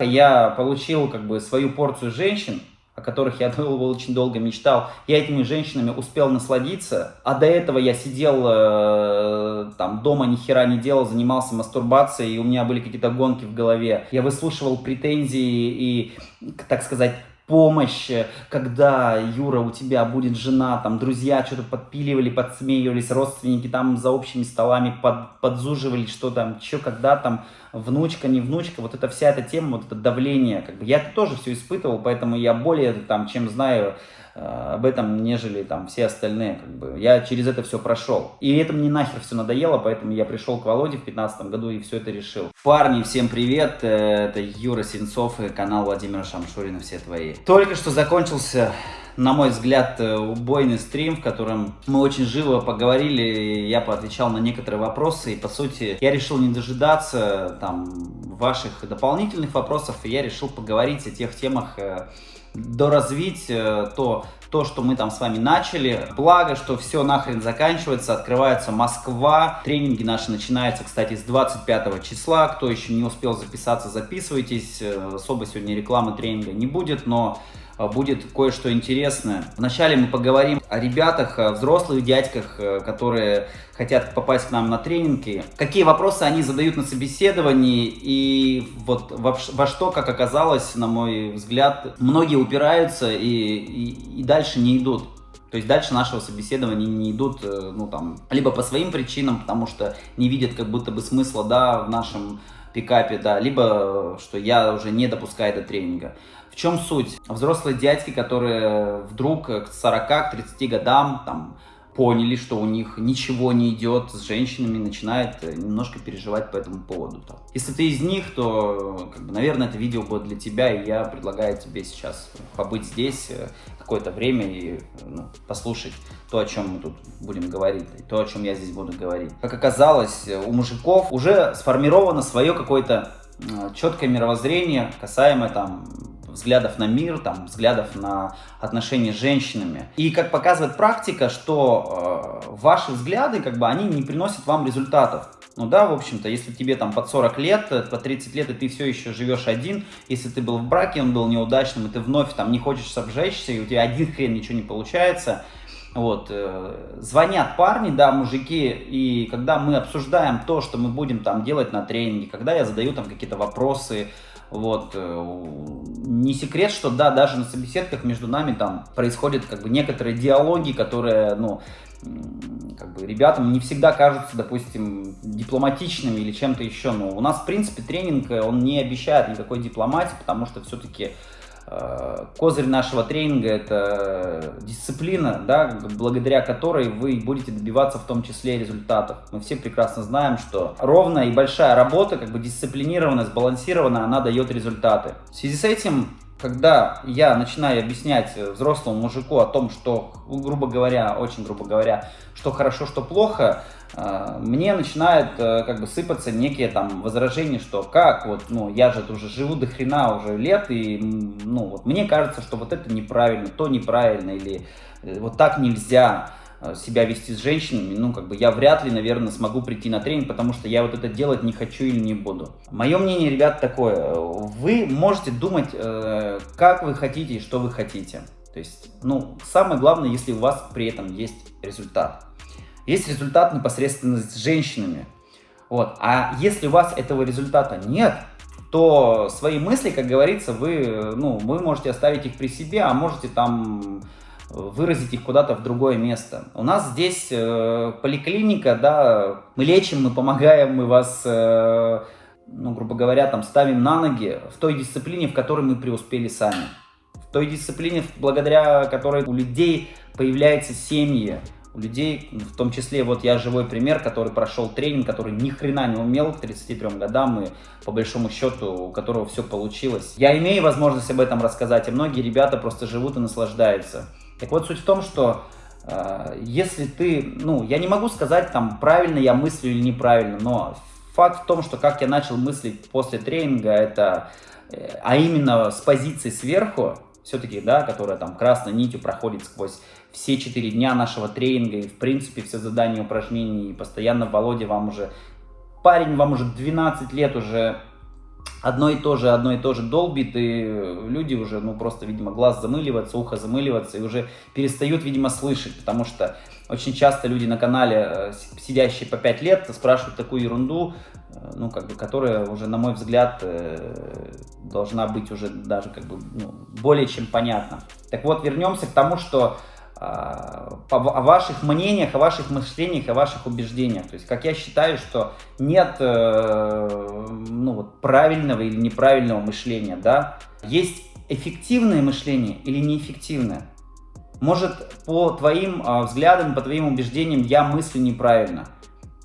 Я получил как бы свою порцию женщин, о которых я очень долго мечтал. Я этими женщинами успел насладиться, а до этого я сидел э, там дома, ни хера не делал, занимался мастурбацией, и у меня были какие-то гонки в голове. Я выслушивал претензии и, так сказать, помощь, когда, Юра, у тебя будет жена, там, друзья что-то подпиливали, подсмеивались, родственники там за общими столами под, подзуживали, что там, что, когда там, внучка, не внучка, вот эта вся эта тема, вот это давление, как бы, я это тоже все испытывал, поэтому я более, там, чем знаю, об этом, нежели там все остальные. Как бы. Я через это все прошел. И это мне нахер все надоело, поэтому я пришел к Володе в 2015 году и все это решил. Парни, всем привет! Э, это Юра Сенцов и канал Владимира Шамшурина «Все твои». Только что закончился на мой взгляд, э, убойный стрим, в котором мы очень живо поговорили, я поотвечал на некоторые вопросы, и, по сути, я решил не дожидаться там ваших дополнительных вопросов, и я решил поговорить о тех темах, доразвить э, то, то, что мы там с вами начали. Благо, что все нахрен заканчивается, открывается Москва. Тренинги наши начинаются, кстати, с 25 числа. Кто еще не успел записаться, записывайтесь. Э, особо сегодня рекламы тренинга не будет, но будет кое-что интересное. Вначале мы поговорим о ребятах, о взрослых дядьках, э, которые хотят попасть к нам на тренинги. Какие вопросы они задают на собеседовании и вот во, во что, как оказалось, на мой взгляд, многие упираются и, и, и дальше не идут. То есть дальше нашего собеседования не идут, э, ну там, либо по своим причинам, потому что не видят как будто бы смысла, да, в нашем пикапе, да, либо что я уже не допускаю до тренинга. Чем суть? Взрослые дядьки, которые вдруг к 40-30 годам там поняли, что у них ничего не идет с женщинами, начинают немножко переживать по этому поводу. Если ты из них, то, как бы, наверное, это видео будет для тебя, и я предлагаю тебе сейчас побыть здесь э, какое-то время и ну, послушать то, о чем мы тут будем говорить, и то, о чем я здесь буду говорить. Как оказалось, у мужиков уже сформировано свое какое-то э, четкое мировоззрение, касаемо там взглядов на мир, там, взглядов на отношения с женщинами. И как показывает практика, что э, ваши взгляды, как бы, они не приносят вам результатов. Ну да, в общем-то, если тебе там под 40 лет, э, по 30 лет, и ты все еще живешь один, если ты был в браке, он был неудачным, и ты вновь там не хочешь обжечься, и у тебя один хрен ничего не получается, вот, э, звонят парни, да, мужики, и когда мы обсуждаем то, что мы будем там делать на тренинге, когда я задаю там какие-то вопросы, вот. Э, не секрет, что да, даже на собеседках между нами там происходят как бы некоторые диалоги, которые, ну, как бы ребятам не всегда кажутся, допустим, дипломатичными или чем-то еще. Но у нас, в принципе, тренинг, э, он не обещает никакой дипломатии, потому что все-таки козырь нашего тренинга – это дисциплина, да, благодаря которой вы будете добиваться в том числе результатов. Мы все прекрасно знаем, что ровная и большая работа, как бы дисциплинированная, сбалансированная, она дает результаты. В связи с этим когда я начинаю объяснять взрослому мужику о том, что, грубо говоря, очень грубо говоря, что хорошо, что плохо, э, мне начинают э, как бы сыпаться некие там возражения, что как, вот, ну, я же уже живу до хрена уже лет, и, ну, вот, мне кажется, что вот это неправильно, то неправильно, или э, вот так нельзя. Э, себя вести с женщинами, ну, как бы я вряд ли, наверное, смогу прийти на тренинг, потому что я вот это делать не хочу или не буду. Мое мнение, ребят, такое. Вы можете думать, э, как вы хотите и что вы хотите. То есть, ну, самое главное, если у вас при этом есть результат. Есть результат непосредственно с женщинами. Вот. А если у вас этого результата нет, то свои мысли, как говорится, вы, ну, вы можете оставить их при себе, а можете там выразить их куда-то в другое место. У нас здесь э, поликлиника, да, мы лечим, мы помогаем, мы вас, э, ну, грубо говоря, там ставим на ноги в той дисциплине, в которой мы преуспели сами. В той дисциплине, благодаря которой у людей появляются семьи, у людей, в том числе, вот я живой пример, который прошел тренинг, который ни хрена не умел к 33 годам, и по большому счету, у которого все получилось. Я имею возможность об этом рассказать, и многие ребята просто живут и наслаждаются. Так вот, суть в том, что э, если ты, ну, я не могу сказать, там, правильно я мыслю или неправильно, но факт в том, что как я начал мыслить после тренинга, это, э, а именно с позиции сверху, все-таки, да, которая там красной нитью проходит сквозь все четыре дня нашего тренинга и, в принципе, все задания, упражнений, и постоянно Володя вам уже, парень вам уже 12 лет уже одно и то же, одно и то же долбит, и люди уже, ну, просто, видимо, глаз замыливается, ухо замыливается, и уже перестают, видимо, слышать, потому что очень часто люди на канале, э, сидящие по 5 лет, спрашивают такую ерунду, э, ну, как бы, которая уже, на мой взгляд, э, должна быть уже даже, как бы, ну, более чем понятна. Так вот, вернемся к тому, что о ваших мнениях, о ваших мышлениях, о ваших убеждениях. То есть, как я считаю, что нет ну, вот, правильного или неправильного мышления, да. Есть эффективное мышление или неэффективное. Может, по твоим а, взглядам, по твоим убеждениям я мыслю неправильно.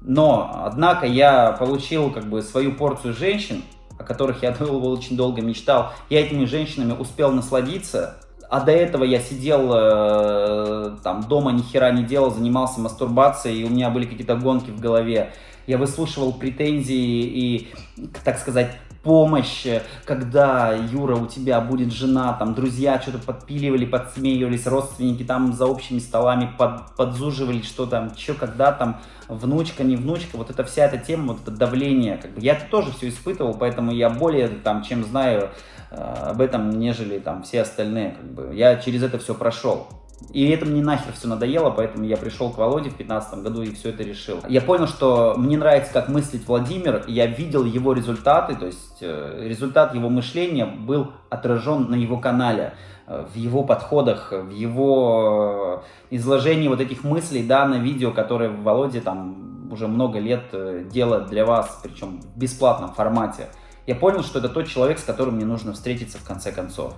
Но, однако, я получил как бы свою порцию женщин, о которых я очень долго мечтал. Я этими женщинами успел насладиться. А до этого я сидел э, там дома, ни хера не делал, занимался мастурбацией, и у меня были какие-то гонки в голове. Я выслушивал претензии и, так сказать, помощь, когда, Юра, у тебя будет жена, там, друзья что-то подпиливали, подсмеивались, родственники там за общими столами под, подзуживали, что там, что, когда там, внучка, не внучка, вот эта вся эта тема, вот это давление, как бы, я это тоже все испытывал, поэтому я более, там, чем знаю э, об этом, нежели, там, все остальные, как бы, я через это все прошел. И это мне нахер все надоело, поэтому я пришел к Володе в 2015 году и все это решил. Я понял, что мне нравится, как мыслит Владимир, я видел его результаты, то есть э, результат его мышления был отражен на его канале, э, в его подходах, в его э, изложении вот этих мыслей, да, на видео, которые Володя там уже много лет делает для вас, причем в бесплатном формате. Я понял, что это тот человек, с которым мне нужно встретиться в конце концов.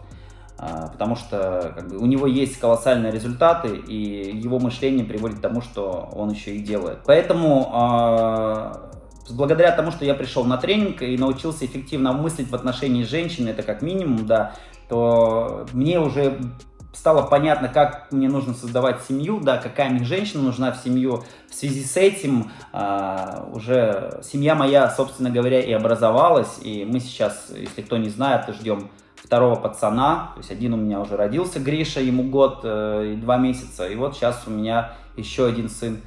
А, потому что как бы, у него есть колоссальные результаты, и его мышление приводит к тому, что он еще и делает. Поэтому а, благодаря тому, что я пришел на тренинг и научился эффективно мыслить в отношении женщины, это как минимум, да, то мне уже стало понятно, как мне нужно создавать семью, да, какая мне женщина нужна в семью. В связи с этим э, уже семья моя, собственно говоря, и образовалась, и мы сейчас, если кто не знает, ждем второго пацана, то есть один у меня уже родился, Гриша, ему год э, и два месяца, и вот сейчас у меня еще один сын,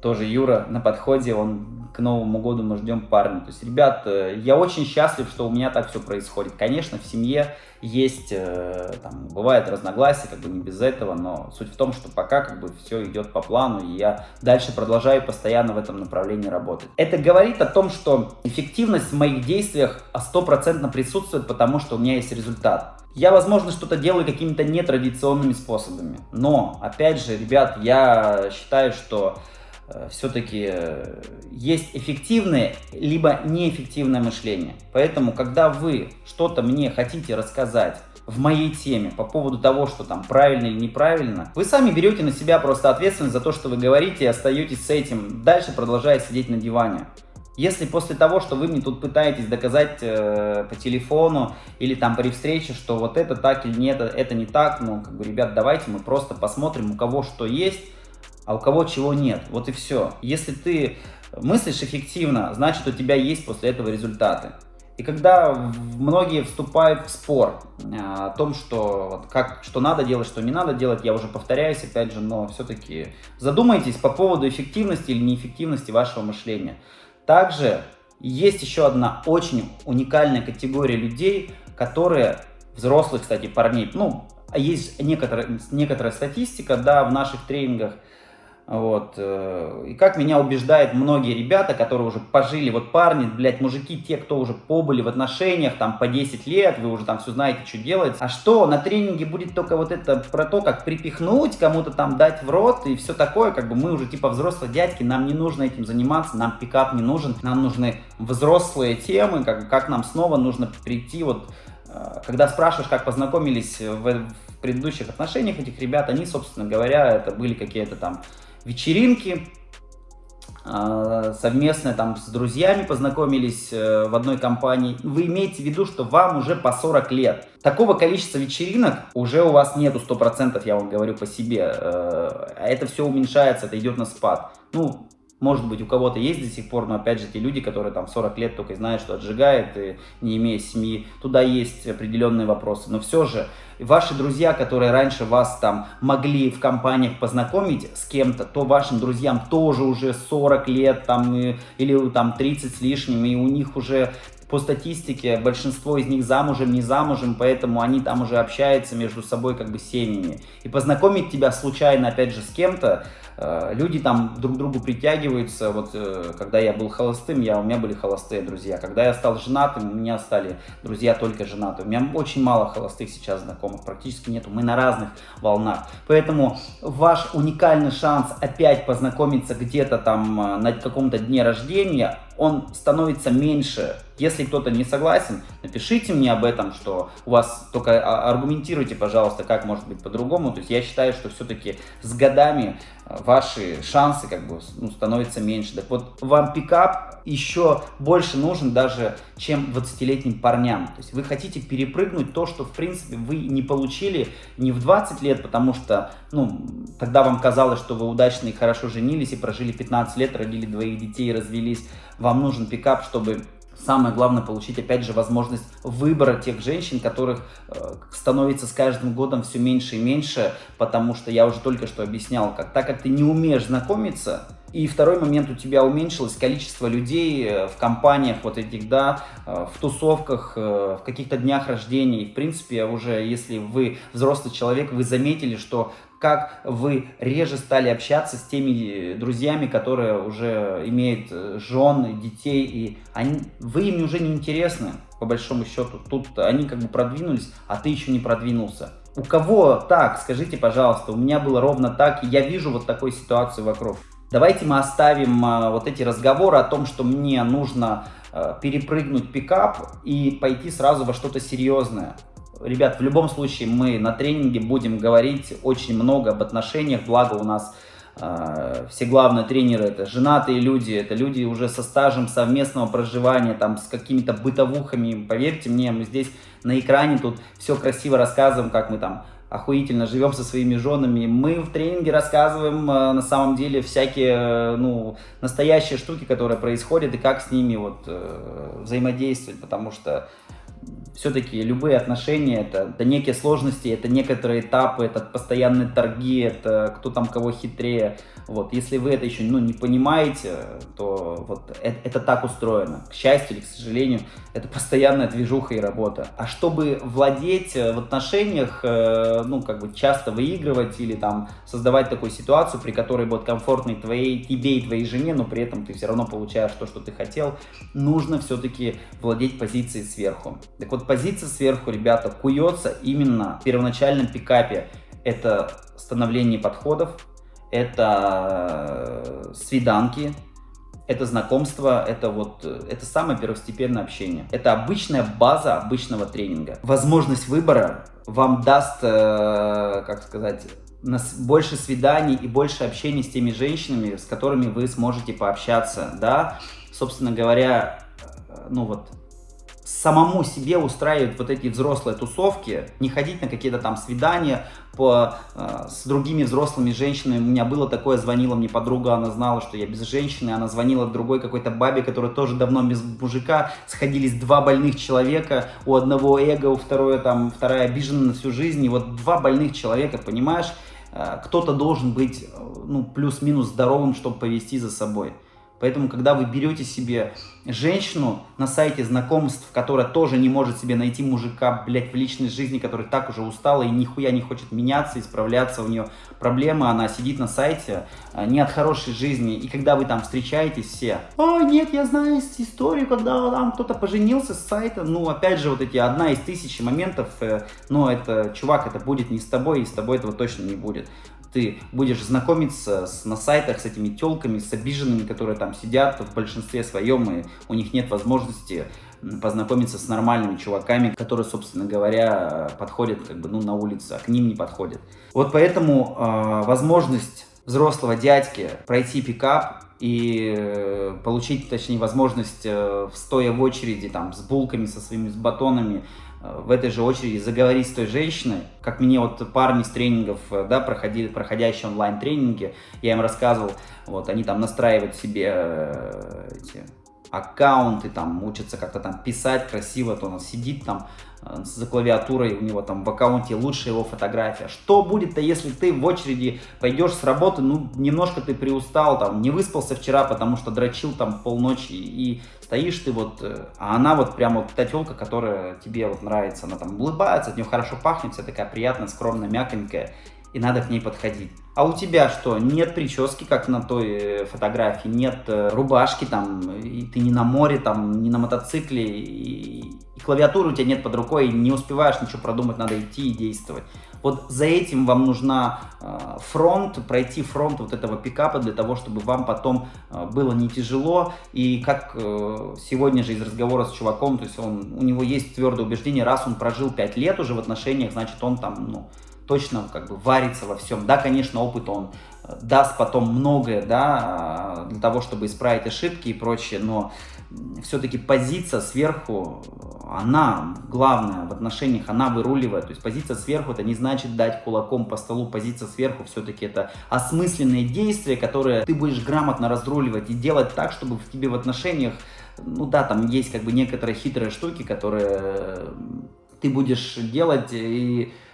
тоже Юра, на подходе, он к Новому году мы ждем парня. То есть, ребят, э, я очень счастлив, что у меня так все происходит. Конечно, в семье есть, э, там, бывает разногласия, как бы не без этого, но суть в том, что пока как бы все идет по плану, и я дальше продолжаю постоянно в этом направлении работать. Это говорит о том, что эффективность в моих действиях стопроцентно присутствует, потому что у меня есть результат. Я, возможно, что-то делаю какими-то нетрадиционными способами, но, опять же, ребят, я считаю, что все-таки э, есть эффективное, либо неэффективное мышление. Поэтому, когда вы что-то мне хотите рассказать в моей теме по поводу того, что там правильно или неправильно, вы сами берете на себя просто ответственность за то, что вы говорите и остаетесь с этим, дальше продолжая сидеть на диване. Если после того, что вы мне тут пытаетесь доказать э, по телефону или там при встрече, что вот это так или нет, это не так, ну, как бы, ребят, давайте мы просто посмотрим, у кого что есть, а у кого чего нет. Вот и все. Если ты мыслишь эффективно, значит у тебя есть после этого результаты. И когда многие вступают в спор а, о том, что, как, что надо делать, что не надо делать, я уже повторяюсь опять же, но все-таки задумайтесь по поводу эффективности или неэффективности вашего мышления. Также есть еще одна очень уникальная категория людей, которые, взрослых, кстати, парней, ну, есть некоторая, некоторая статистика, да, в наших тренингах, вот. Э, и как меня убеждают многие ребята, которые уже пожили, вот парни, блядь, мужики, те, кто уже побыли в отношениях, там, по 10 лет, вы уже там все знаете, что делать. А что, на тренинге будет только вот это про то, как припихнуть, кому-то там дать в рот и все такое, как бы мы уже типа взрослые дядьки, нам не нужно этим заниматься, нам пикап не нужен, нам нужны взрослые темы, как, как нам снова нужно прийти вот э, когда спрашиваешь, как познакомились в, в предыдущих отношениях этих ребят, они, собственно говоря, это были какие-то там вечеринки, а, совместно там с друзьями познакомились э, в одной компании. Вы имеете в виду, что вам уже по 40 лет. Такого количества вечеринок уже у вас нету 100%, я вам говорю по себе. Э, а это все уменьшается, это идет на спад. Ну, может быть, у кого-то есть до сих пор, но опять же, те люди, которые там 40 лет только знают, что отжигает, и не имея семьи, туда есть определенные вопросы. Но все же, ваши друзья, которые раньше вас там могли в компаниях познакомить с кем-то, то вашим друзьям тоже уже 40 лет там, или там 30 с лишним, и у них уже по статистике большинство из них замужем, не замужем, поэтому они там уже общаются между собой как бы семьями. И познакомить тебя случайно, опять же, с кем-то, Э, люди там друг к другу притягиваются. Вот э, когда я был холостым, я, у меня были холостые друзья. Когда я стал женатым, у меня стали друзья только женатые. У меня очень мало холостых сейчас знакомых, практически нету. Мы на разных волнах. Поэтому ваш уникальный шанс опять познакомиться где-то там э, на каком-то дне рождения, он становится меньше. Если кто-то не согласен, напишите мне об этом, что у вас только а, аргументируйте, пожалуйста, как может быть по-другому. То есть я считаю, что все-таки с годами э, ваши шансы как бы ну, становятся меньше. Так вот, вам пикап еще больше нужен даже, чем 20-летним парням. То есть вы хотите перепрыгнуть то, что в принципе вы не получили не в 20 лет, потому что ну, тогда вам казалось, что вы удачно и хорошо женились и прожили 15 лет, родили двоих детей, развелись. Вам нужен пикап, чтобы самое главное получить опять же возможность выбора тех женщин, которых э, становится с каждым годом все меньше и меньше, потому что я уже только что объяснял, как так как ты не умеешь знакомиться, и второй момент, у тебя уменьшилось количество людей э, в компаниях вот этих, да, э, в тусовках, э, в каких-то днях рождения. И, в принципе, уже если вы взрослый человек, вы заметили, что как вы реже стали общаться с теми друзьями, которые уже имеют жен, детей, и они, вы им уже не интересны, по большому счету. Тут они как бы продвинулись, а ты еще не продвинулся. У кого так, скажите, пожалуйста, у меня было ровно так, и я вижу вот такую ситуацию вокруг. Давайте мы оставим а, вот эти разговоры о том, что мне нужно а, перепрыгнуть пикап и пойти сразу во что-то серьезное. Ребят, в любом случае мы на тренинге будем говорить очень много об отношениях, благо у нас э, все главные тренеры это женатые люди, это люди уже со стажем совместного проживания, там с какими-то бытовухами, поверьте мне, мы здесь на экране тут все красиво рассказываем, как мы там охуительно живем со своими женами. Мы в тренинге рассказываем э, на самом деле всякие, э, ну, настоящие штуки, которые происходят, и как с ними вот э, взаимодействовать, потому что все-таки любые отношения это, это некие сложности, это некоторые этапы, это постоянные торги, это кто там кого хитрее. Вот, если вы это еще ну, не понимаете, то вот это, это так устроено. К счастью или к сожалению, это постоянная движуха и работа. А чтобы владеть в отношениях, э, ну, как бы часто выигрывать или там создавать такую ситуацию, при которой будет комфортно твоей, тебе и твоей жене, но при этом ты все равно получаешь то, что ты хотел, нужно все-таки владеть позицией сверху. Так вот, позиция сверху, ребята, куется именно в первоначальном пикапе. Это становление подходов, это э, свиданки, это знакомство, это вот, э, это самое первостепенное общение. Это обычная база обычного тренинга. Возможность выбора вам даст, э, как сказать, больше свиданий и больше общения с теми женщинами, с которыми вы сможете пообщаться, да, собственно говоря, ну вот, самому себе устраивать вот эти взрослые тусовки, не ходить на какие-то там свидания по, э, с другими взрослыми женщинами. У меня было такое, звонила мне подруга, она знала, что я без женщины, она звонила другой какой-то бабе, которая тоже давно без мужика, сходились два больных человека, у одного эго, у второй там, вторая обижена на всю жизнь, и вот два больных человека, понимаешь, э, кто-то должен быть, э, ну, плюс-минус здоровым, чтобы повести за собой. Поэтому, когда вы берете себе женщину на сайте знакомств, которая тоже не может себе найти мужика, блядь, в личной жизни, который так уже устала и нихуя не хочет меняться, исправляться, у нее проблемы, она сидит на сайте, а, не от хорошей жизни, и когда вы там встречаетесь все, а, нет, я знаю историю, когда там кто-то поженился с сайта, ну, опять же, вот эти одна из тысячи моментов, э, но это, чувак, это будет не с тобой, и с тобой этого точно не будет ты будешь знакомиться с, на сайтах с этими телками, с обиженными, которые там сидят в большинстве своем, и у них нет возможности познакомиться с нормальными чуваками, которые, собственно говоря, подходят как бы, ну, на улице, а к ним не подходят. Вот поэтому э, возможность взрослого дядьки пройти пикап и э, получить, точнее, возможность, э, стоя в очереди там с булками, со своими с батонами, в этой же очереди заговорить с той женщиной, как мне вот парни с тренингов, э, да, проходили, проходящие онлайн-тренинги, я им рассказывал, вот, они там настраивают себе э, эти аккаунты, там, учится как-то там писать красиво, то он сидит там э, за клавиатурой, у него там в аккаунте лучшая его фотография. Что будет-то, если ты в очереди пойдешь с работы, ну, немножко ты приустал, там, не выспался вчера, потому что дрочил там полночи, и стоишь ты вот, э, а она вот прямо вот та телка, которая тебе вот нравится, она там улыбается, от нее хорошо пахнет, вся такая приятная, скромная, мягонькая, и надо к ней подходить. А у тебя что? Нет прически, как на той э, фотографии, нет э, рубашки там, и ты не на море, там, не на мотоцикле, и, и клавиатуры у тебя нет под рукой, и не успеваешь ничего продумать, надо идти и действовать. Вот за этим вам нужна э, фронт, пройти фронт вот этого пикапа для того, чтобы вам потом э, было не тяжело. И как э, сегодня же из разговора с чуваком, то есть он, у него есть твердое убеждение, раз он прожил 5 лет уже в отношениях, значит он там, ну, точно как бы варится во всем. Да, конечно, опыт он э, даст потом многое, да, для того, чтобы исправить ошибки и прочее, но все-таки позиция сверху, она главная в отношениях, она выруливает. То есть позиция сверху, это не значит дать кулаком по столу, позиция сверху все-таки это осмысленные действия, которые ты будешь грамотно разруливать и делать так, чтобы в тебе в отношениях, ну да, там есть как бы некоторые хитрые штуки, которые ты будешь делать и Э,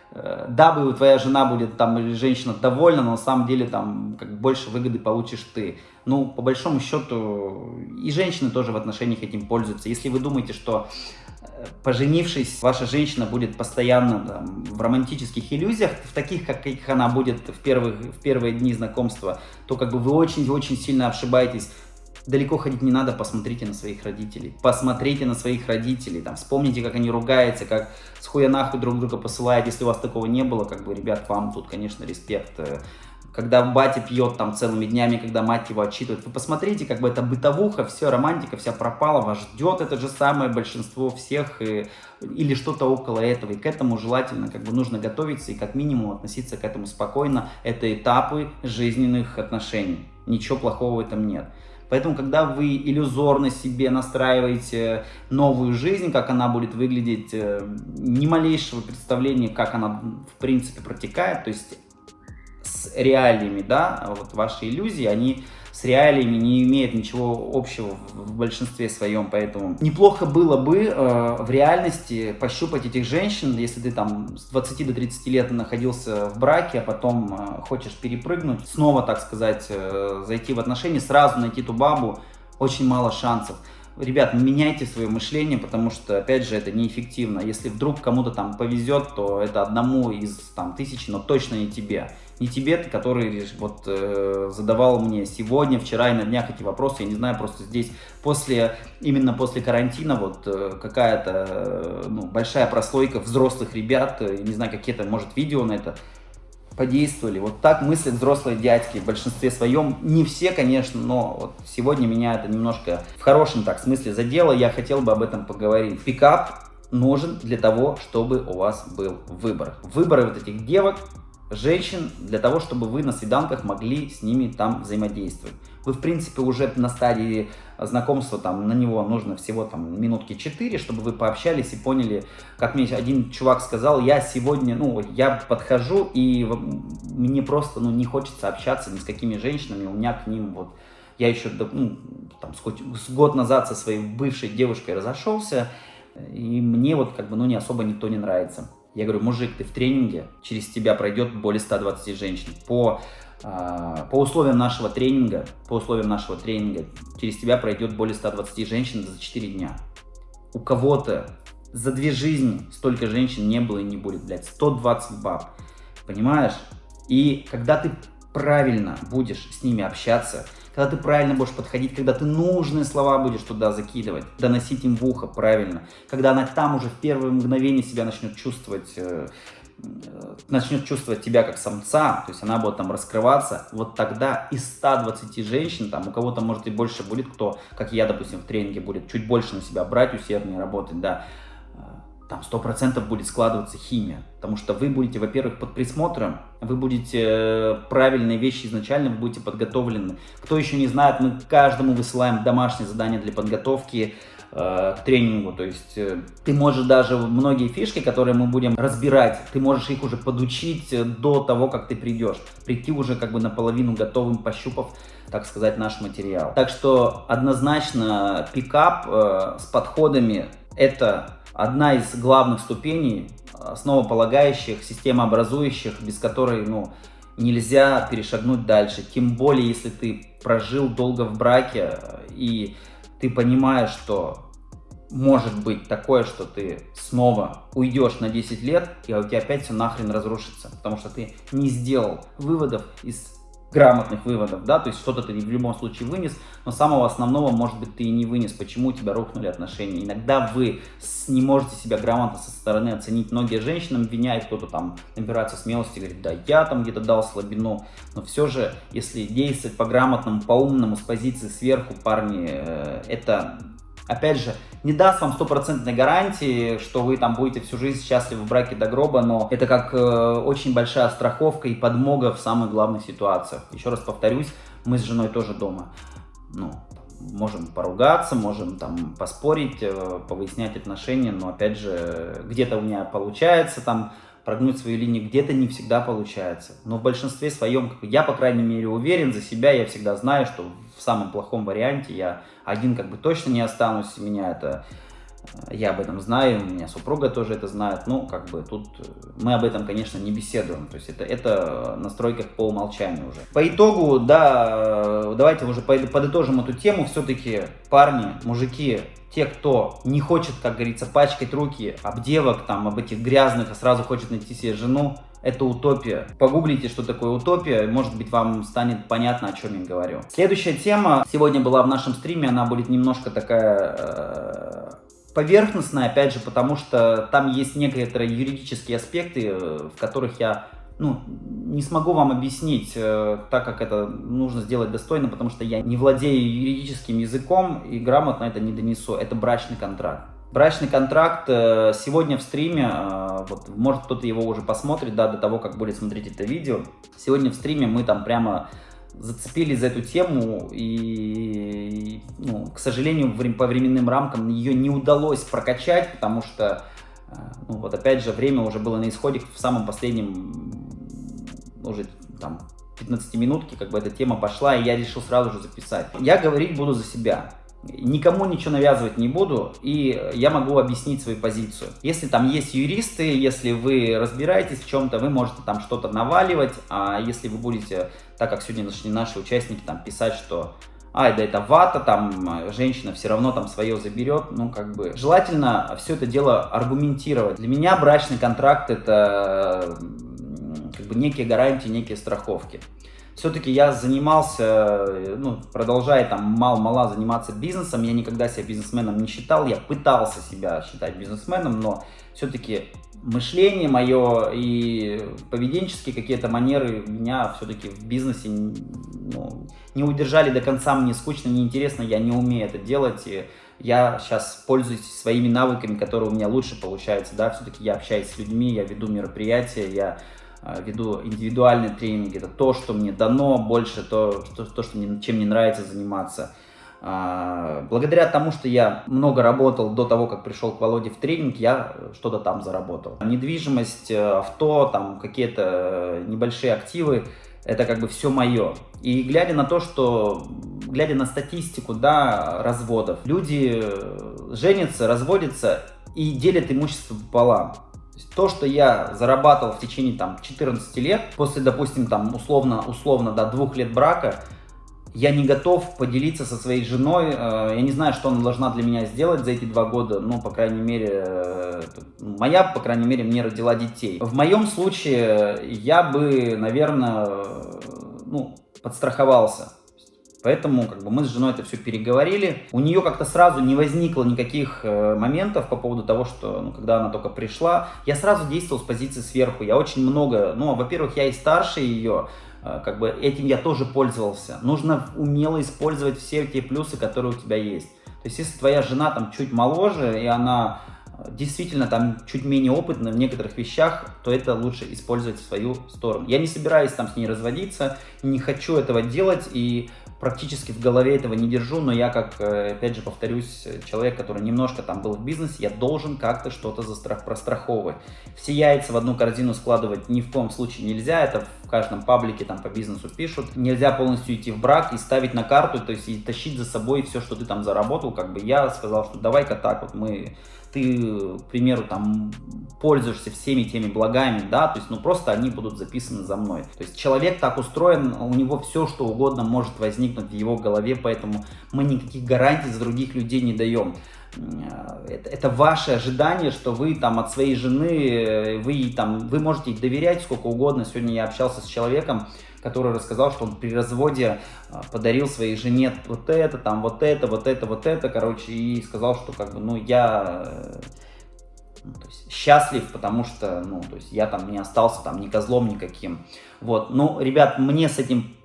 дабы твоя жена будет там или женщина довольна, но на самом деле там как больше выгоды получишь ты. Ну, по большому счету, и женщины тоже в отношениях этим пользуются. Если вы думаете, что э, поженившись, ваша женщина будет постоянно там, в романтических иллюзиях, в таких, каких она будет в, первых, в первые дни знакомства, то как бы вы очень-очень сильно ошибаетесь далеко ходить не надо, посмотрите на своих родителей. Посмотрите на своих родителей, там, вспомните, как они ругаются, как с хуя нахуй друг друга посылают. Если у вас такого не было, как бы, ребят, вам тут, конечно, респект. Когда батя пьет там целыми днями, когда мать его отчитывает, вы посмотрите, как бы это бытовуха, все, романтика вся пропала, вас ждет это же самое большинство всех, и, или что-то около этого, и к этому желательно, как бы нужно готовиться и как минимум относиться к этому спокойно. Это этапы жизненных отношений, ничего плохого в этом нет. Поэтому, когда вы иллюзорно себе настраиваете новую жизнь, как она будет выглядеть, э, ни малейшего представления, как она в принципе протекает, то есть с реалиями, да, вот ваши иллюзии, они с реалиями не имеет ничего общего в большинстве своем, поэтому неплохо было бы э, в реальности пощупать этих женщин, если ты там с 20 до 30 лет находился в браке, а потом э, хочешь перепрыгнуть, снова, так сказать, э, зайти в отношения, сразу найти ту бабу, очень мало шансов. Ребят, меняйте свое мышление, потому что, опять же, это неэффективно. Если вдруг кому-то там повезет, то это одному из там тысячи, но точно не тебе не тебе, который вот э, задавал мне сегодня, вчера и на днях эти вопросы, я не знаю, просто здесь после, именно после карантина вот э, какая-то э, ну, большая прослойка взрослых ребят, э, не знаю, какие-то, может, видео на это подействовали. Вот так мыслят взрослые дядьки в большинстве своем. Не все, конечно, но вот сегодня меня это немножко в хорошем так смысле задело. Я хотел бы об этом поговорить. Пикап нужен для того, чтобы у вас был выбор. Выборы вот этих девок женщин для того, чтобы вы на свиданках могли с ними там взаимодействовать. Вы, в принципе, уже на стадии знакомства, там, на него нужно всего там минутки 4, чтобы вы пообщались и поняли, как мне один чувак сказал, я сегодня, ну, я подхожу, и мне просто, ну, не хочется общаться ни с какими женщинами, у меня к ним вот, я еще, ну, там, с год назад со своей бывшей девушкой разошелся, и мне вот, как бы, ну, не особо никто не нравится. Я говорю, мужик, ты в тренинге, через тебя пройдет более 120 женщин. По, э, по условиям нашего тренинга, по условиям нашего тренинга, через тебя пройдет более 120 женщин за 4 дня. У кого-то за две жизни столько женщин не было и не будет, блядь, 120 баб, понимаешь? И когда ты правильно будешь с ними общаться, когда ты правильно будешь подходить, когда ты нужные слова будешь туда закидывать, доносить им в ухо правильно, когда она там уже в первое мгновение себя начнет чувствовать, э, э, начнет чувствовать тебя как самца, то есть она будет там раскрываться, вот тогда из 120 женщин, там у кого-то может и больше будет, кто, как я, допустим, в тренинге будет чуть больше на себя брать, усерднее работать, да, там сто процентов будет складываться химия. Потому что вы будете, во-первых, под присмотром, вы будете э, правильные вещи изначально, вы будете подготовлены. Кто еще не знает, мы каждому высылаем домашнее задание для подготовки к тренингу, то есть ты можешь даже многие фишки, которые мы будем разбирать, ты можешь их уже подучить до того, как ты придешь, прийти уже как бы наполовину готовым, пощупав, так сказать, наш материал. Так что однозначно пикап э, с подходами это одна из главных ступеней, основополагающих, системообразующих, без которой, ну, нельзя перешагнуть дальше. Тем более, если ты прожил долго в браке и ты понимаешь, что может быть такое, что ты снова уйдешь на 10 лет, и у тебя опять все нахрен разрушится, потому что ты не сделал выводов из грамотных выводов, да, то есть что-то ты в любом случае вынес, но самого основного, может быть, ты и не вынес, почему у тебя рухнули отношения. Иногда вы не можете себя грамотно со стороны оценить. Многие женщины обвиняют, кто-то там набирается смелости, говорит, да, я там где-то дал слабину, но все же, если действовать по-грамотному, по-умному, с позиции сверху, парни, э, это опять же, не даст вам стопроцентной гарантии, что вы там будете всю жизнь счастливы в браке до гроба, но это как э, очень большая страховка и подмога в самых главных ситуациях. Еще раз повторюсь, мы с женой тоже дома. Ну, можем поругаться, можем там поспорить, э, повыяснять отношения, но опять же, где-то у меня получается там прогнуть свою линию, где-то не всегда получается. Но в большинстве своем, я, по крайней мере, уверен за себя, я всегда знаю, что в самом плохом варианте я один как бы точно не останусь, меня это э, я об этом знаю, у меня супруга тоже это знает, ну, как бы тут э, мы об этом, конечно, не беседуем, то есть это, это настройка по умолчанию уже. По итогу, да, э, давайте уже подытожим эту тему, все-таки парни, мужики, те, кто не хочет, как говорится, пачкать руки об девок, там, об этих грязных, а сразу хочет найти себе жену, это утопия. Погуглите, что такое утопия, может быть, вам станет понятно, о чем я говорю. Следующая тема сегодня была в нашем стриме, она будет немножко такая э, поверхностная, опять же, потому что там есть некоторые юридические аспекты, э, в которых я ну, не смогу вам объяснить, э, так как это нужно сделать достойно, потому что я не владею юридическим языком и грамотно это не донесу. Это брачный контракт. Брачный контракт э, сегодня в стриме, э, вот, может кто-то его уже посмотрит, да, до того, как будет смотреть это видео. Сегодня в стриме мы там прямо зацепились за эту тему и, ну, к сожалению, по временным рамкам ее не удалось прокачать, потому что ну, вот опять же, время уже было на исходе в самом последнем, уже там, 15 минутки, как бы эта тема пошла, и я решил сразу же записать. Я говорить буду за себя. Никому ничего навязывать не буду, и я могу объяснить свою позицию. Если там есть юристы, если вы разбираетесь в чем-то, вы можете там что-то наваливать, а если вы будете, так как сегодня нашли наши участники, там писать, что ай, да это вата, там женщина все равно там свое заберет, ну как бы желательно все это дело аргументировать. Для меня брачный контракт это как бы некие гарантии, некие страховки. Все-таки я занимался, ну, продолжая там мало-мало заниматься бизнесом, я никогда себя бизнесменом не считал, я пытался себя считать бизнесменом, но все-таки мышление мое и поведенческие какие-то манеры меня все-таки в бизнесе ну, не удержали до конца, мне скучно, неинтересно, я не умею это делать, и я сейчас пользуюсь своими навыками, которые у меня лучше получаются, да, все-таки я общаюсь с людьми, я веду мероприятия, я э, веду индивидуальные тренинги, это то, что мне дано, больше то, то, то что мне, чем мне нравится заниматься. А, благодаря тому, что я много работал до того, как пришел к Володе в тренинг, я что-то там заработал. Недвижимость, э, авто, там какие-то небольшие активы, это как бы все мое. И глядя на то, что, глядя на статистику, да, разводов, люди э, женятся, разводятся и делят имущество пополам. То, что я зарабатывал в течение там 14 лет, после, допустим, там условно, условно, да, двух лет брака, я не готов поделиться со своей женой. Э, я не знаю, что она должна для меня сделать за эти два года. Ну, по крайней мере, э, моя, по крайней мере, мне родила детей. В моем случае я бы, наверное, ну, подстраховался. Поэтому как бы, мы с женой это все переговорили. У нее как-то сразу не возникло никаких э, моментов по поводу того, что ну, когда она только пришла, я сразу действовал с позиции сверху. Я очень много, ну, во-первых, я и старше ее, Э, как бы этим я тоже пользовался. Нужно умело использовать все те плюсы, которые у тебя есть. То есть, если твоя жена там чуть моложе, и она э, действительно там чуть менее опытна в некоторых вещах, то это лучше использовать в свою сторону. Я не собираюсь там с ней разводиться, не хочу этого делать, и практически в голове этого не держу, но я, как, э, опять же, повторюсь, человек, который немножко там был в бизнесе, я должен как-то что-то застрах, простраховывать. Все яйца в одну корзину складывать ни в коем случае нельзя, это в каждом паблике там по бизнесу пишут. Нельзя полностью идти в брак и ставить на карту, то есть и тащить за собой все, что ты там заработал, как бы я сказал, что давай-ка так вот мы ты, к примеру, там пользуешься всеми теми благами, да, то есть, ну, просто они будут записаны за мной. То есть, человек так устроен, у него все, что угодно может возникнуть в его голове, поэтому мы никаких гарантий за других людей не даем. Это, это ваше ожидание, что вы там от своей жены, вы там, вы можете доверять сколько угодно. Сегодня я общался с человеком, который рассказал, что он при разводе а, подарил своей жене вот это, там вот это, вот это, вот это, короче, и сказал, что как бы, ну, я э, ну, то есть, счастлив, потому что, ну, то есть я там не остался там ни козлом никаким. Вот, ну, ребят, мне с этим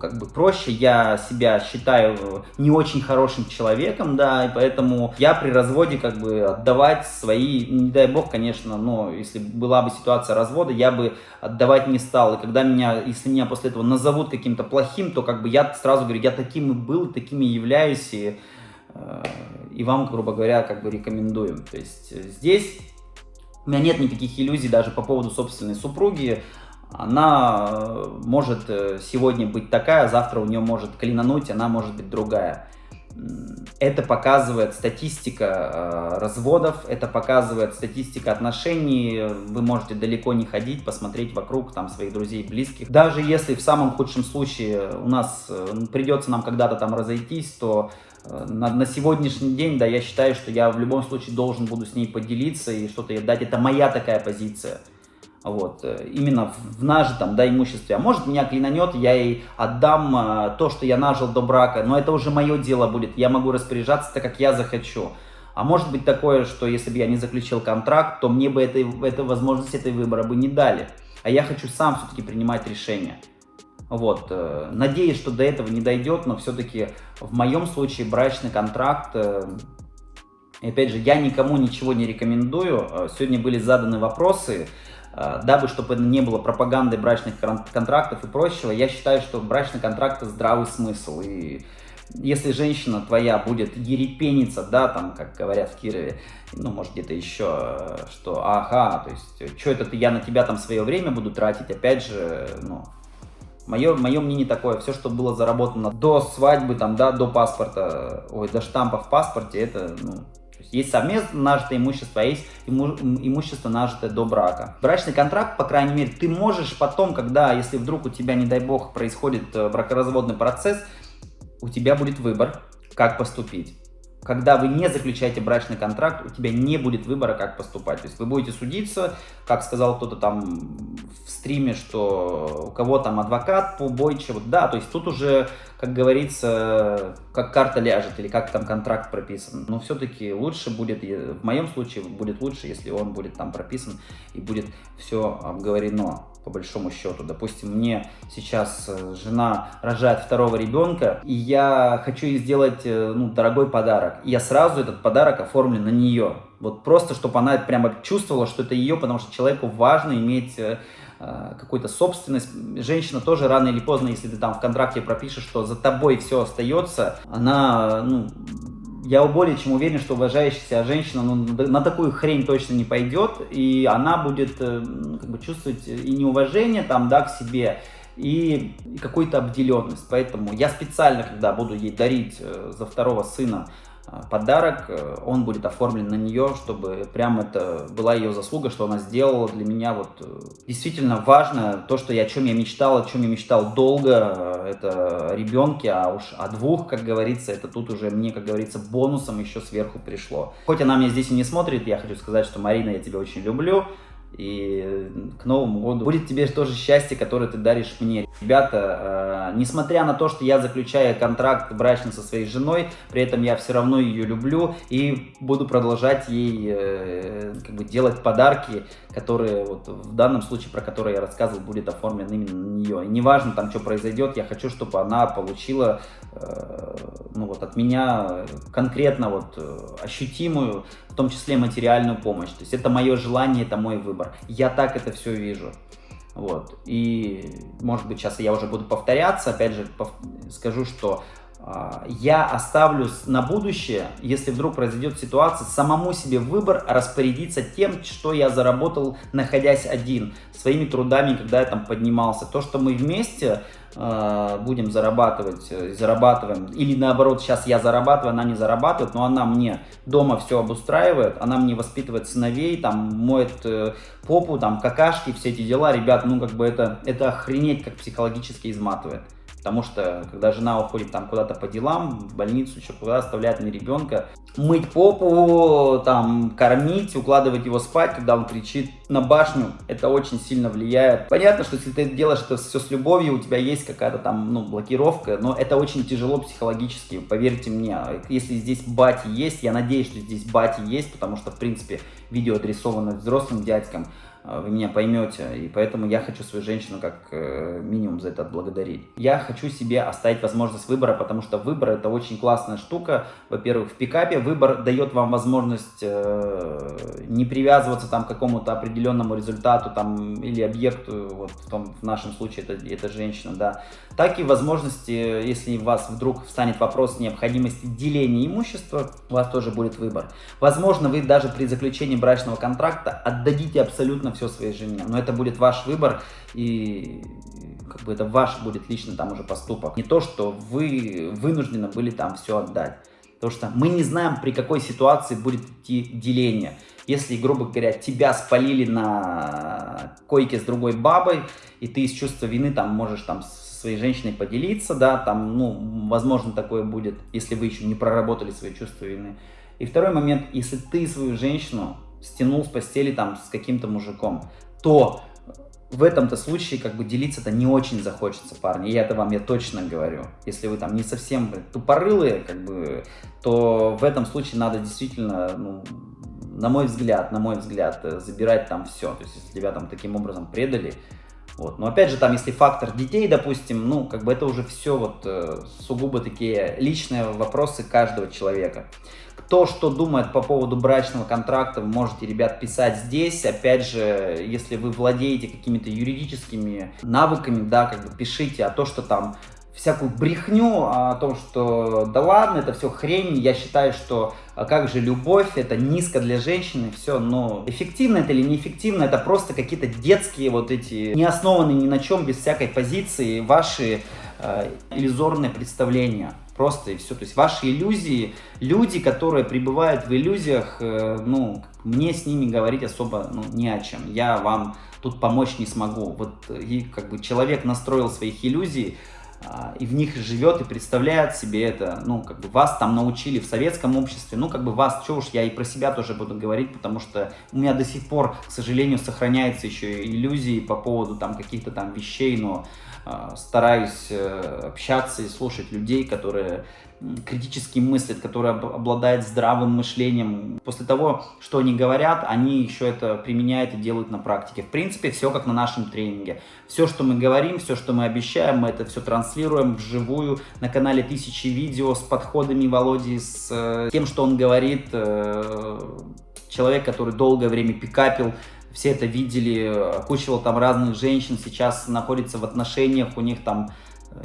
как бы проще, я себя считаю не очень хорошим человеком, да, и поэтому я при разводе как бы отдавать свои, не дай бог, конечно, но если была бы ситуация развода, я бы отдавать не стал, и когда меня, если меня после этого назовут каким-то плохим, то как бы я сразу говорю, я таким и был, таким и являюсь, и, э, и вам, грубо говоря, как бы рекомендую. То есть здесь у меня нет никаких иллюзий даже по поводу собственной супруги, она э, может э, сегодня быть такая, завтра у нее может клинануть, она может быть другая. Это показывает статистика э, разводов, это показывает статистика отношений. Вы можете далеко не ходить, посмотреть вокруг там своих друзей, близких. Даже если в самом худшем случае у нас придется нам когда-то там разойтись, то на, на сегодняшний день, да, я считаю, что я в любом случае должен буду с ней поделиться и что-то ей дать. Это моя такая позиция вот, э, именно в нажитом да, имуществе. А может меня клянанет, я ей отдам а, то, что я нажил до брака, но это уже мое дело будет, я могу распоряжаться так, как я захочу. А может быть такое, что если бы я не заключил контракт, то мне бы этой, этой возможности, этой выбора бы не дали. А я хочу сам все-таки принимать решение. Вот, э, надеюсь, что до этого не дойдет, но все-таки в моем случае брачный контракт, э, опять же, я никому ничего не рекомендую. Сегодня были заданы вопросы, Э, дабы, чтобы не было пропаганды брачных контрактов и прочего, я считаю, что брачный контракт – здравый смысл. И если женщина твоя будет ерепениться, да, там, как говорят в Кирове, ну, может, где-то еще, что, ага, то есть, что это ты, я на тебя там свое время буду тратить, опять же, ну, Мое, мое мнение такое, все, что было заработано до свадьбы, там, да, до паспорта, ой, до штампа в паспорте, это, ну, есть, совместно нажитое имущество, а есть иму, имущество нажитое до брака. Брачный контракт, по крайней мере, ты можешь потом, когда, если вдруг у тебя, не дай бог, происходит э, бракоразводный процесс, у тебя будет выбор, как поступить когда вы не заключаете брачный контракт, у тебя не будет выбора, как поступать. То есть вы будете судиться, как сказал кто-то там в стриме, что у кого там адвокат по бойче, вот да, то есть тут уже, как говорится, как карта ляжет или как там контракт прописан. Но все-таки лучше будет, в моем случае будет лучше, если он будет там прописан и будет все обговорено по большому счету. Допустим, мне сейчас э, жена рожает второго ребенка, и я хочу ей сделать э, ну, дорогой подарок. И я сразу этот подарок оформлю на нее. Вот просто, чтобы она прямо чувствовала, что это ее, потому что человеку важно иметь э, какую-то собственность. Женщина тоже рано или поздно, если ты там в контракте пропишешь, что за тобой все остается, она ну, я более чем уверен, что уважающая себя женщина ну, на такую хрень точно не пойдет, и она будет э, ну, как бы чувствовать и неуважение там, да, к себе, и, какую-то обделенность. Поэтому я специально, когда буду ей дарить э, за второго сына подарок, э, он будет оформлен на нее, чтобы прям это была ее заслуга, что она сделала для меня вот э, действительно важно, то, что я, о чем я мечтал, о чем я мечтал долго, э, это о ребенке, а уж о двух, как говорится, это тут уже мне, как говорится, бонусом еще сверху пришло. Хоть она меня здесь и не смотрит, я хочу сказать, что Марина, я тебя очень люблю, и к Новому году будет тебе тоже счастье, которое ты даришь мне. Ребята, э, несмотря на то, что я заключаю контракт брачный со своей женой, при этом я все равно ее люблю и буду продолжать ей э, как бы делать подарки, которые вот в данном случае, про которые я рассказывал, будет оформлен именно на нее. И неважно там, что произойдет, я хочу, чтобы она получила э, ну вот от меня конкретно вот э, ощутимую, в том числе материальную помощь. То есть это мое желание, это мой выбор. Я так это все вижу. Вот. И, может быть, сейчас я уже буду повторяться, опять же, пов... скажу, что а, я оставлю на будущее, если вдруг произойдет ситуация, самому себе выбор распорядиться тем, что я заработал, находясь один, своими трудами, когда я там поднимался. То, что мы вместе э, будем зарабатывать, э, зарабатываем, или наоборот, сейчас я зарабатываю, она не зарабатывает, но она мне дома все обустраивает, она мне воспитывает сыновей, там, моет э, попу, там, какашки, все эти дела, ребят, ну, как бы это, это охренеть, как психологически изматывает. Потому что, когда жена уходит там куда-то по делам, в больницу, еще куда оставляет мне ребенка, мыть попу, там, кормить, укладывать его спать, когда он кричит на башню, это очень сильно влияет. Понятно, что если ты делаешь это все с любовью, у тебя есть какая-то там, ну, блокировка, но это очень тяжело психологически, поверьте мне. Если здесь бати есть, я надеюсь, что здесь бати есть, потому что, в принципе, видео адресовано взрослым дядькам, вы меня поймете, и поэтому я хочу свою женщину как э, минимум за это отблагодарить. Я хочу себе оставить возможность выбора, потому что выбор это очень классная штука. Во-первых, в пикапе выбор дает вам возможность э, не привязываться там к какому-то определенному результату там или объекту, вот в, том, в нашем случае это, это женщина, да. Так и возможности, если у вас вдруг встанет вопрос необходимости деления имущества, у вас тоже будет выбор. Возможно, вы даже при заключении брачного контракта отдадите абсолютно абсолютно все своей жене. Но это будет ваш выбор, и как бы это ваш будет лично там уже поступок. Не то, что вы вынуждены были там все отдать. Потому что мы не знаем, при какой ситуации будет идти деление. Если, грубо говоря, тебя спалили на койке с другой бабой, и ты из чувства вины там можешь там со своей женщиной поделиться, да, там, ну, возможно, такое будет, если вы еще не проработали свои чувства вины. И второй момент, если ты свою женщину стянул с постели там с каким-то мужиком, то в этом-то случае как бы делиться-то не очень захочется, парни. И это вам я точно говорю. Если вы там не совсем тупорылые, как бы, то в этом случае надо действительно, ну, на мой взгляд, на мой взгляд, э, забирать там все. То есть, если тебя там таким образом предали, вот. Но опять же, там, если фактор детей, допустим, ну, как бы это уже все вот э, сугубо такие личные вопросы каждого человека. Кто что думает по поводу брачного контракта, вы можете, ребят, писать здесь. Опять же, если вы владеете какими-то юридическими навыками, да, как бы пишите, а то, что там всякую брехню о том, что да ладно, это все хрень, я считаю, что а как же любовь, это низко для женщины, все, но эффективно это или неэффективно, это просто какие-то детские вот эти, не основанные ни на чем, без всякой позиции, ваши э, иллюзорные представления. Просто и все. То есть ваши иллюзии, люди, которые пребывают в иллюзиях, э, ну, мне с ними говорить особо ну, не о чем. Я вам тут помочь не смогу. Вот и как бы человек настроил своих иллюзий, и в них живет и представляет себе это, ну, как бы вас там научили в советском обществе, ну, как бы вас, что уж, я и про себя тоже буду говорить, потому что у меня до сих пор, к сожалению, сохраняется еще иллюзии по поводу там каких-то там вещей, но э, стараюсь э, общаться и слушать людей, которые критически мыслят, которые обладают здравым мышлением. После того, что они говорят, они еще это применяют и делают на практике. В принципе, все как на нашем тренинге. Все, что мы говорим, все, что мы обещаем, мы это все транслируем вживую на канале тысячи видео с подходами Володи, с э, тем, что он говорит. Э, человек, который долгое время пикапил, все это видели, окучивал там разных женщин, сейчас находится в отношениях, у них там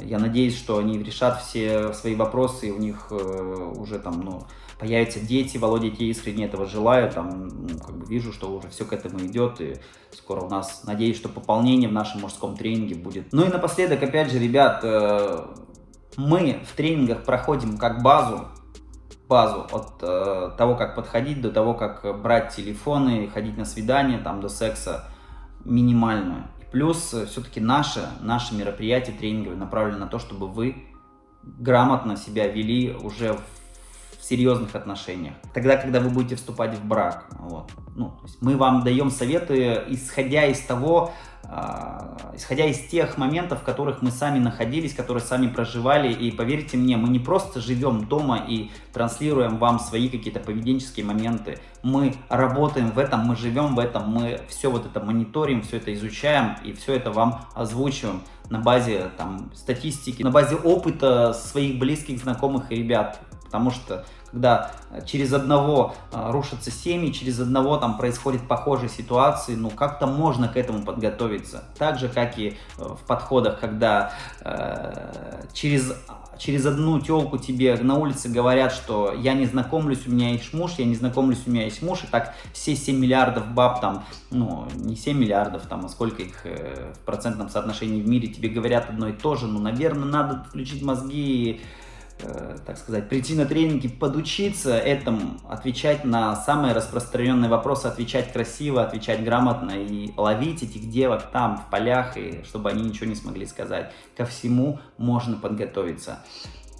я надеюсь, что они решат все свои вопросы, и у них э, уже там, ну, появятся дети. Володя, я искренне этого желаю. Там, ну, как бы вижу, что уже все к этому идет, и скоро у нас, надеюсь, что пополнение в нашем мужском тренинге будет. Ну и напоследок, опять же, ребят, э, мы в тренингах проходим как базу, базу от э, того, как подходить, до того, как брать телефоны, ходить на свидание, там, до секса минимальную. Плюс э, все-таки наше, наше мероприятие тренинговое направлено на то, чтобы вы грамотно себя вели уже в, серьезных отношениях. Тогда, когда вы будете вступать в брак. Вот. Ну, мы вам даем советы, исходя из того, исходя из тех моментов, в которых мы сами находились, которые сами проживали, и поверьте мне, мы не просто живем дома и транслируем вам свои какие-то поведенческие моменты, мы работаем в этом, мы живем в этом, мы все вот это мониторим, все это изучаем и все это вам озвучиваем на базе там, статистики, на базе опыта своих близких, знакомых и ребят. Потому что когда через одного а, рушатся семьи, через одного там происходят похожие ситуации, ну как-то можно к этому подготовиться. Так же, как и э, в подходах, когда э, через через одну телку тебе на улице говорят, что я не знакомлюсь, у меня есть муж, я не знакомлюсь, у меня есть муж, и так все 7 миллиардов баб там, ну, не 7 миллиардов там, а сколько их э, в процентном соотношении в мире тебе говорят одно и то же, ну, наверное, надо включить мозги и Э, так сказать, прийти на тренинги, подучиться этому, отвечать на самые распространенные вопросы, отвечать красиво, отвечать грамотно и ловить этих девок там, в полях, и чтобы они ничего не смогли сказать. Ко всему можно подготовиться.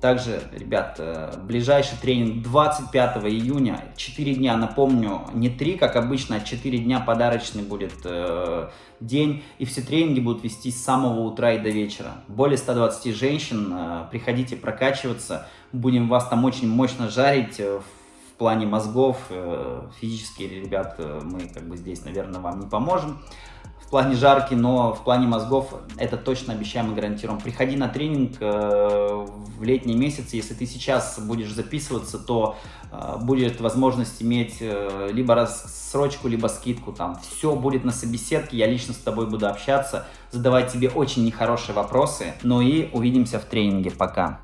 Также, ребят, э, ближайший тренинг 25 июня, 4 дня, напомню, не 3, как обычно, а 4 дня подарочный будет э, день, и все тренинги будут вести с самого утра и до вечера. Более 120 женщин, э, приходите прокачиваться, будем вас там очень мощно жарить э, в плане мозгов, э, физически, ребят, э, мы как бы здесь, наверное, вам не поможем в плане жарки, но в плане мозгов это точно обещаем и гарантируем. Приходи на тренинг э, в летние месяцы, если ты сейчас будешь записываться, то э, будет возможность иметь э, либо рассрочку, либо скидку, там все будет на собеседке, я лично с тобой буду общаться, задавать тебе очень нехорошие вопросы, ну и увидимся в тренинге, пока!